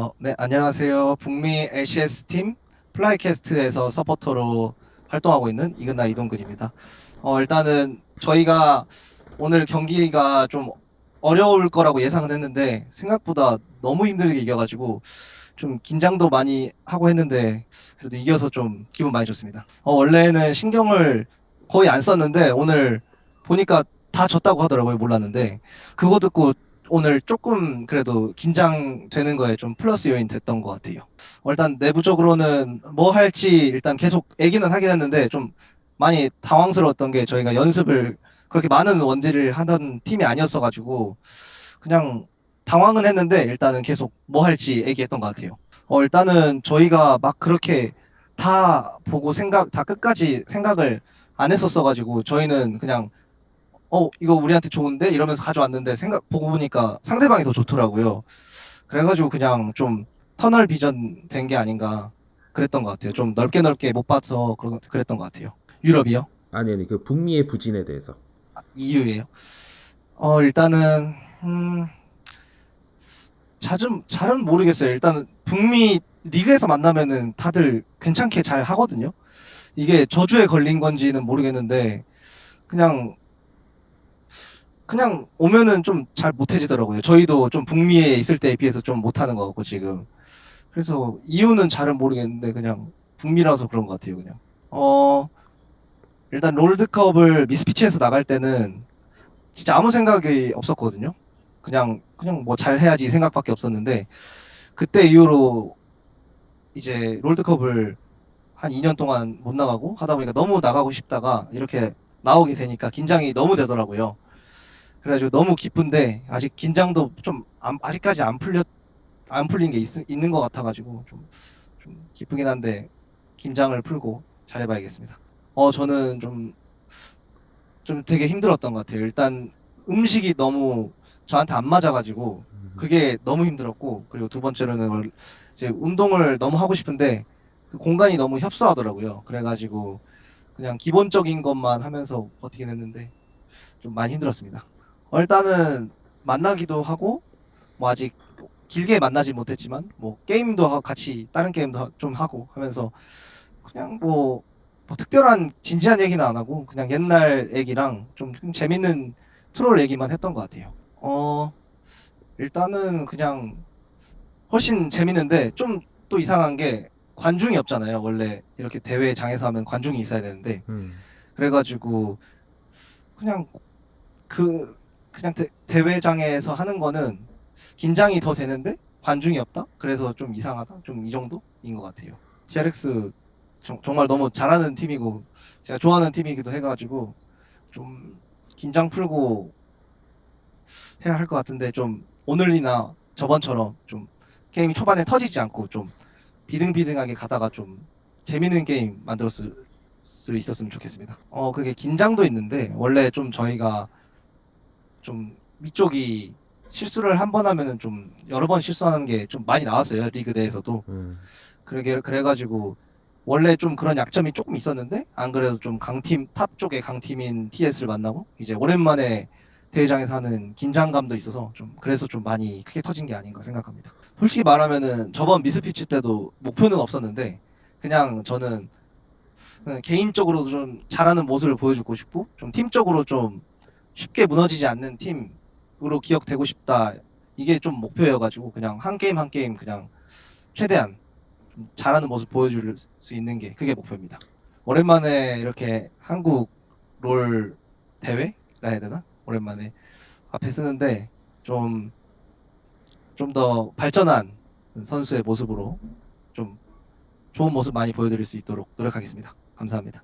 어, 네, 안녕하세요. 북미 LCS 팀 FlyQuest에서 서포터로 활동하고 있는 IgNar 이동근입니다. 어, 일단은 저희가 오늘 경기가 좀 어려울 거라고 예상은 했는데 생각보다 너무 힘들게 이겨가지고 좀 긴장도 많이 하고 했는데 그래도 이겨서 좀 기분 많이 좋습니다. 어, 원래는 신경을 거의 안 썼는데 오늘 보니까 다 졌다고 하더라고요. 몰랐는데 그거 듣고 오늘 조금 그래도 긴장되는 거에 좀 플러스 요인 됐던 것 같아요. 어, 일단 내부적으로는 뭐 할지 일단 계속 얘기는 하긴 했는데 좀 많이 당황스러웠던 게 저희가 연습을 그렇게 많은 원딜을 하던 팀이 아니었어가지고 그냥 당황은 했는데 일단은 계속 뭐 할지 얘기했던 것 같아요. 어, 일단은 저희가 막 그렇게 다 보고 생각, 다 끝까지 생각을 안 했었어가지고 저희는 그냥 어, 이거 우리한테 좋은데? 이러면서 가져왔는데 생각, 보고 보니까 상대방이 더 좋더라고요. 그래가지고 그냥 좀 터널 비전 된 게 아닌가 그랬던 것 같아요. 좀 넓게 넓게 못 봐서 그랬던 것 같아요. 유럽이요? 아니 아니 그 북미의 부진에 대해서 EU예요. 어, 일단은, 음, 자좀, 잘은 모르겠어요. 일단은 북미 리그에서 만나면은 다들 괜찮게 잘 하거든요. 이게 저주에 걸린 건지는 모르겠는데, 그냥, 그냥 오면은 좀 잘 못해지더라고요. 저희도 좀 북미에 있을 때에 비해서 좀 못하는 것 같고, 지금. 그래서 이유는 잘은 모르겠는데, 그냥 북미라서 그런 것 같아요, 그냥. 어, 일단 롤드컵을 미스피치에서 나갈 때는 진짜 아무 생각이 없었거든요. 그냥 그냥 뭐 잘 해야지 이 생각밖에 없었는데 그때 이후로 이제 롤드컵을 한 2년 동안 못 나가고 하다 보니까 너무 나가고 싶다가 이렇게 나오게 되니까 긴장이 너무 되더라고요. 그래가지고 너무 기쁜데 아직 긴장도 좀 안- 아직까지 안 풀렸 안 풀린 게 있, 있는 것 같아가지고 좀, 좀 기쁘긴 한데 긴장을 풀고 잘해봐야겠습니다. 어 저는 좀좀 되게 힘들었던 것 같아요. 일단 음식이 너무 저한테 안 맞아가지고 그게 너무 힘들었고 그리고 두 번째로는 월- 이제 운동을 너무 하고 싶은데 그 공간이 너무 협소하더라고요. 그래가지고 그냥 기본적인 것만 하면서 버티긴 했는데 좀 많이 힘들었습니다. 어, 일단은 만나기도 하고 뭐 아직 길게 만나지 못했지만 뭐 게임도 하고 같이 다른 게임도 하- 좀 하고 하면서 그냥 뭐 뭐 특별한 진지한 얘기는 안 하고 그냥 옛날 얘기랑 좀 재밌는 트롤 얘기만 했던 것 같아요. 어 일단은 그냥 훨씬 재밌는데 좀 또 이상한 게 관중이 없잖아요. 원래 이렇게 대회장에서 하면 관중이 있어야 되는데 음. 그래가지고 그냥 그 그냥 대, 대회장에서 하는 거는 긴장이 더 되는데 관중이 없다? 그래서 좀 이상하다? 좀 이 정도인 것 같아요. TRX 정, 정말 너무 잘하는 팀이고 제가 좋아하는 팀이기도 해가지고 좀 긴장 풀고 해야 할 것 같은데 좀 오늘이나 저번처럼 좀 게임이 초반에 터지지 않고 좀 비등비등하게 가다가 좀 재밌는 게임 만들었을 수 있었으면 좋겠습니다. 어 그게 긴장도 있는데 원래 좀 저희가 좀 위쪽이 실수를 한 번 하면은 좀 여러 번 실수하는 게 좀 많이 나왔어요 리그 내에서도 음. 그러게 그래가지고 원래 좀 그런 약점이 조금 있었는데 안 그래도 좀 강팀 탑 쪽의 강팀인 TS를 만나고 이제 오랜만에 대회장에서 하는 긴장감도 있어서 좀 그래서 좀 많이 크게 터진 게 아닌가 생각합니다. 솔직히 말하면은 저번 미스피치 때도 목표는 없었는데 그냥 저는 그냥 개인적으로도 좀 잘하는 모습을 보여주고 싶고 좀 팀적으로 좀 쉽게 무너지지 않는 팀으로 기억되고 싶다. 이게 좀 목표여가지고 그냥 한 게임 한 게임 그냥 최대한 좀 잘하는 모습 보여줄 수 있는 게 그게 목표입니다. 오랜만에 이렇게 한국 롤 대회라 해야 되나? 오랜만에 앞에 쓰는데 좀 좀 더 발전한 선수의 모습으로 좀 좋은 모습 많이 보여드릴 수 있도록 노력하겠습니다. 감사합니다.